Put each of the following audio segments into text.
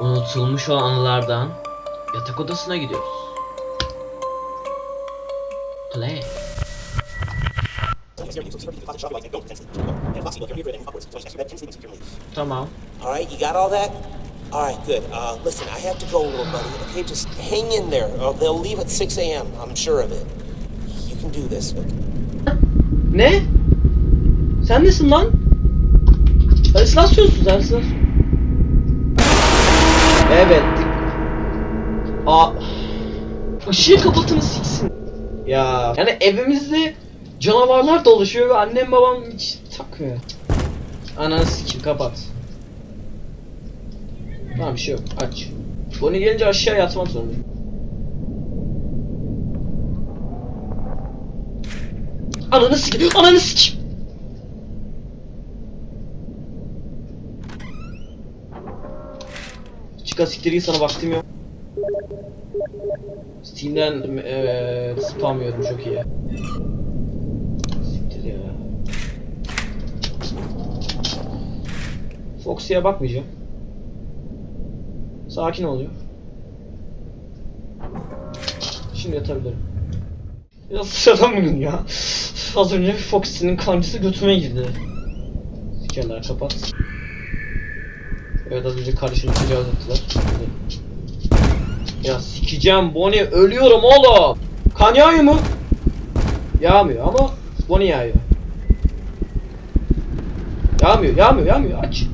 Unutulmuş o anılardan yatak odasına gidiyoruz. Play. Tamam. All right, you got all that? All right, good. Uh, listen, I have to go, little buddy. Okay, just hang in there. Uh, they'll leave at 6 a.m. I'm sure of it. You can do this. Ne? Sen nesin lan? Halüsinasyonsun sen halüsinasyon. Evet. Aa. Işığı kapatını siksin. Ya. Yani evimizde canavarlar dolaşıyor ve annem babam hiç takmıyor. Ananı sikim kapat. Tamam bir şey yok aç. Bonnie gelince aşağı yatmak zorundayım. Ananı sikim. Ananı sikim. Çıka siktir git sana vaktim yok. Steam'den eee spam yiyorum çok iyi. Siktir ya. Foxy'ye bakmayacağım. Sakin oluyor. Şimdi yatabilirim. Biraz sıradan bugün ya. Az önce Foxy'nin kancısı götüme girdi. Sikerler kapat. Evet az önce tecavüz ettiler. Ya sikeceğim Bonnie ölüyorum oğlum. Kan yağıyor mu? Yağmıyor ama Bonnie yağıyor. Yağmıyor, yağmıyor, yağmıyor. Aç.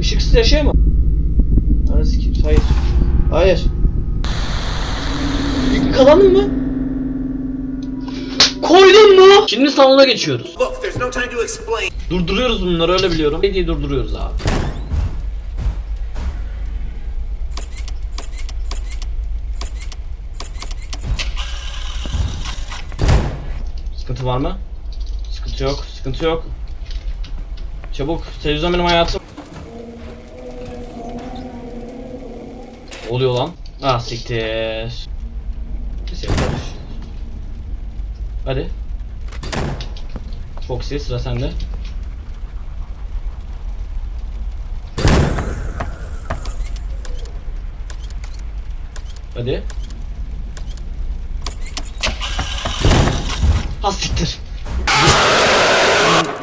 Işıksız yaşayamam. Anasını sikeyim. Hayır. Hayır. Kazandın mı? Koydun mu? Şimdi salona geçiyoruz. Look, no. Durduruyoruz bunları öyle biliyorum. Ne diye durduruyoruz abi. Sıkıntı var mı? Sıkıntı yok, sıkıntı yok. Çabuk, televizyon benim hayatım. Oluyor lan? Ah siktir. Hadi. Foxy sıra sende. Hadi. Ha.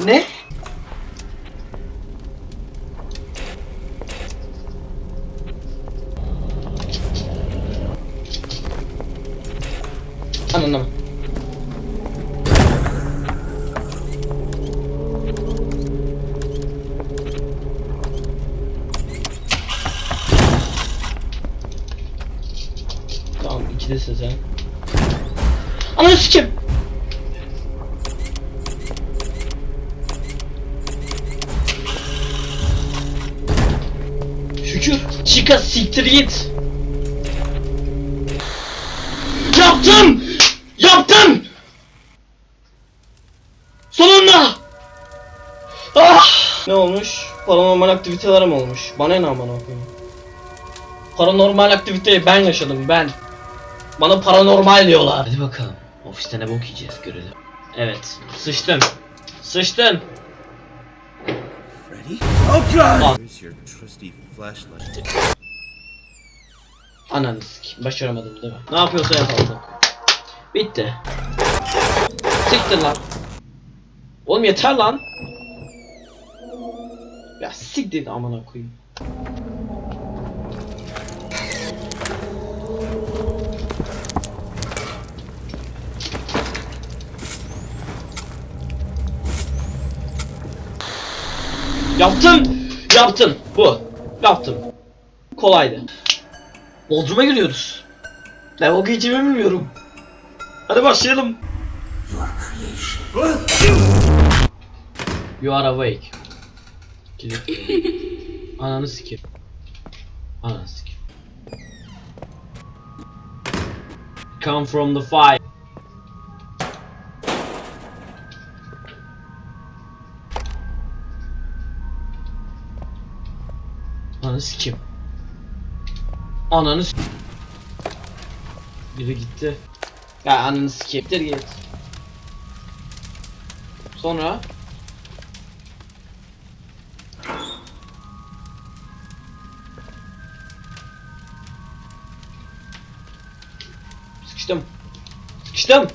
Ne? Anladım. Tamam ikidesin sen. Ananı sikim. Şükür. Chica siktir git. Yaptım! Yaptım! Sonunda! Ah! Ne olmuş? Paranormal aktiviteler mi olmuş? Bana ne aman okuyayım. Paranormal aktiviteyi ben yaşadım ben. Bana paranormal diyorlar. Hadi bakalım. Ofiste ne bok yiyeceğiz görelim. Evet. Sıçtın. Sıçtın. Ready? Oh, God! Here's your trusty flashlight. Ananı sikeyim. Başaramadım değil mi? Ne yapıyorsa yapalım. Bitti. Siktir lan. Oğlum yeter lan. Ya siktir amına koyayım. Yaptım. Yaptım. Bu. Yaptım. Kolaydı. Bodrum'a giriyoruz. Ne o geçimi bilmiyorum. Hadi başlayalım. You are awake. Ananı sikeyim. Ananı sikeyim. Come from the fire. sikim. Ananı. Biri gitti. Ya ananı sikim. git. Sonra Sıkıştım. Sıkıştım.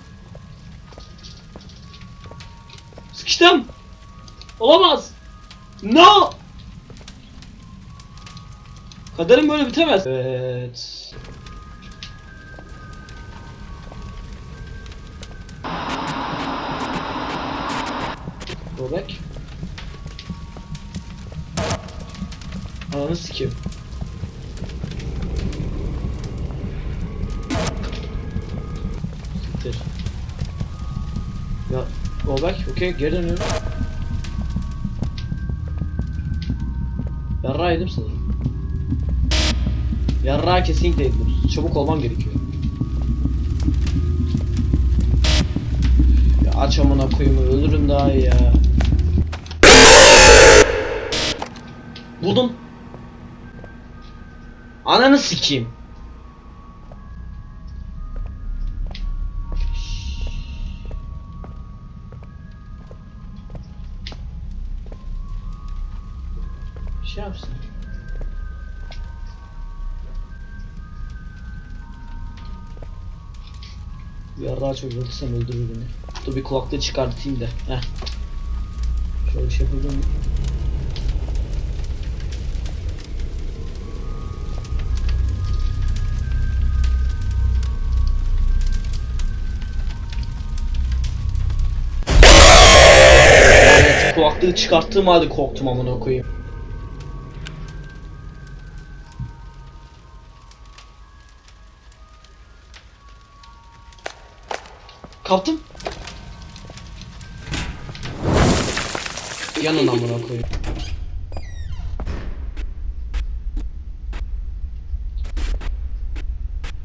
Sıkıştım. Olamaz. No. Kaderim böyle bitemez. Evet. Go back. Ananı sikeyim. Siktir. Ya go back. Okey geri dönüyorum. Yarrağı yedim sanırım. Yarrağı kesinlikle yedim. Çabuk olmam gerekiyor. Ya aç amına koyayım ölürüm daha ya. Buldum. Ananı sikeyim. Şey yapsın. Çok vurursam öldürür beni. Dur bir kulaklığı çıkartayım da. Heh. Şöyle şey miyim? Evet, kulaklığı çıkarttığım halde korktum amına koyayım. Kaptım. Yanın amına koyayım.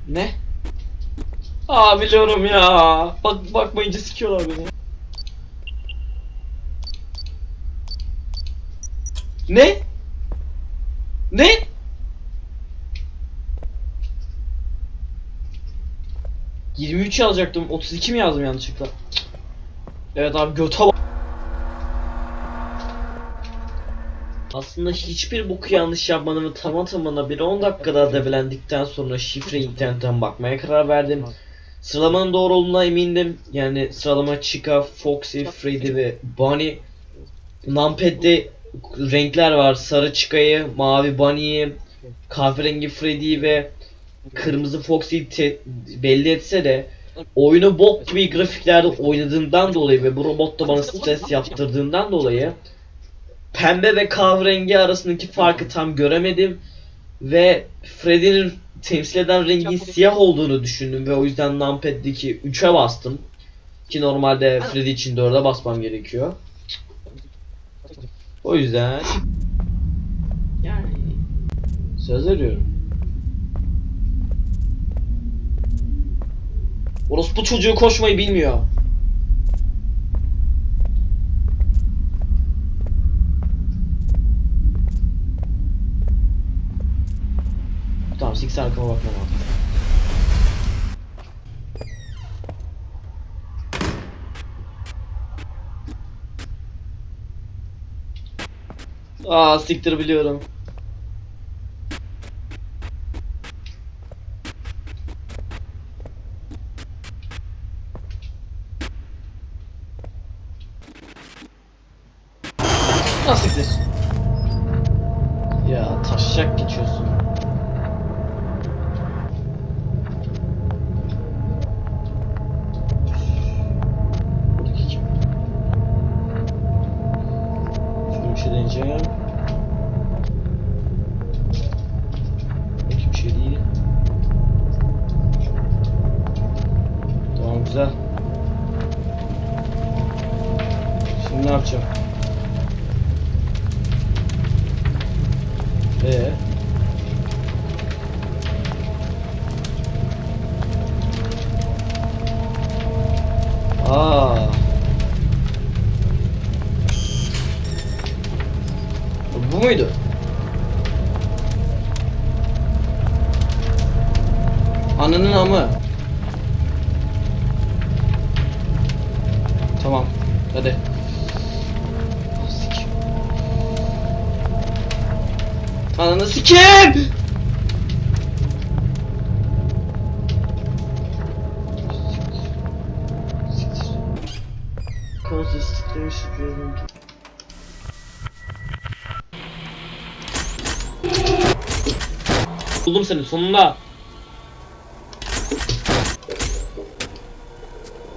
Ne? Aa biliyorum ya. Bak bakmayınca sikiyorlar beni. Ne? Ne? ...23 yazacaktım. 32 mi yazdım yanlışlıkla? Evet abi göte. Aslında hiçbir boku yanlış yapmadım ve tamam tamına bir 10 dakikada develendikten sonra şifre internetten bakmaya karar verdim. Sıralamanın doğru olduğuna emindim. Yani sıralama Chica, Foxy, Freddy ve Bunny. Numpad'de renkler var. Sarı Chica'yı, mavi Bunny'yi, kahverengi Freddy'yi ve kırmızı Foxy'yi belli etse de oyunu bok gibi grafiklerde oynadığından dolayı ve bu robot da bana stres yaptırdığından dolayı pembe ve kahverengi arasındaki farkı tam göremedim ve Freddy'nin temsil eden rengin siyah olduğunu düşündüm ve o yüzden numpad'deki 3'e bastım. Ki normalde Freddy için 4'e basmam gerekiyor. O yüzden yani söz veriyorum. Orospu çocuğu koşmayı bilmiyor. Tamam sik arkama bakmam lazım. Aa siktir biliyorum. Ah siktir. Ya taşacak geçiyorsun. Şöyle bir şey deneyeceğim. Buradaki bir şey. Tamam güzel. Şimdi ne yapacağım? Aa. Bu muydu? Ananın amı. Tamam. Hadi. Ananı sikeyim! Buldum seni sonunda.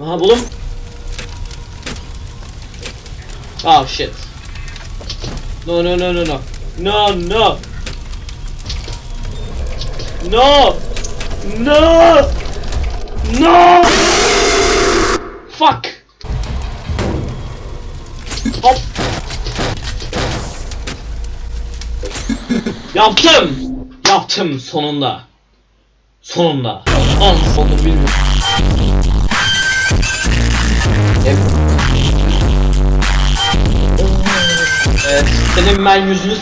Aha buldum. Oh shit. No no no no no. No no. No. No. No. Fuck. Hop. Yaptım. Yaptım sonunda. Sonunda. An sonu bilmiyorum. Evet, senin ben yüzünü